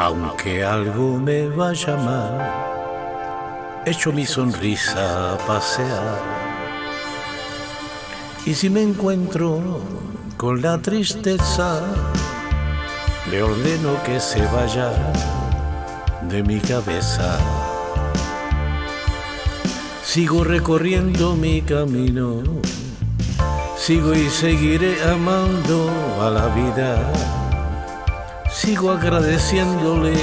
Aunque algo me vaya mal, echo mi sonrisa a pasear. Y si me encuentro con la tristeza, le ordeno que se vaya de mi cabeza. Sigo recorriendo mi camino, sigo y seguiré amando a la vida, sigo agradeciéndole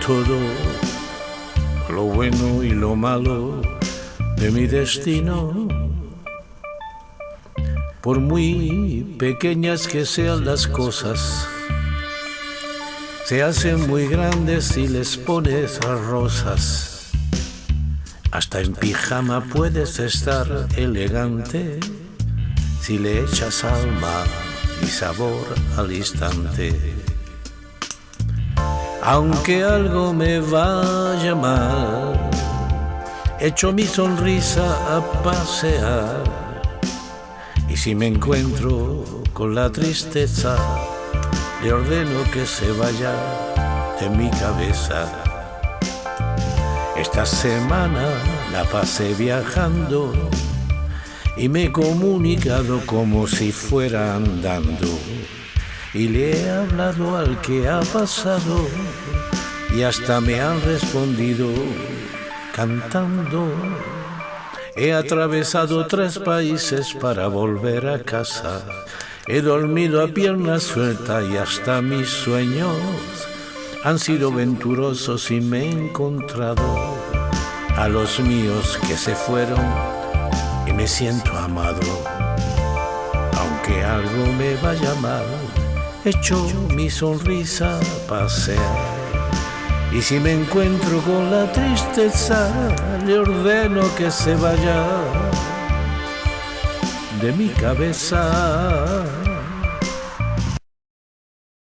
todo, lo bueno y lo malo de mi destino. Por muy pequeñas que sean las cosas, se hacen muy grandes si les pones rosas. Hasta en pijama puedes estar elegante si le echas alma y sabor al instante. Aunque algo me vaya mal, echo mi sonrisa a pasear. Y si me encuentro con la tristeza, le ordeno que se vaya de mi cabeza. Esta semana la pasé viajando y me he comunicado como si fuera andando. Y le he hablado al que ha pasado y hasta me han respondido cantando. He atravesado tres países para volver a casa. He dormido a pierna suelta y hasta mis sueños han sido venturosos y me he encontrado a los míos que se fueron y me siento amado. Aunque algo me vaya mal, echo mi sonrisa a pasear. Y si me encuentro con la tristeza, le ordeno que se vaya de mi cabeza.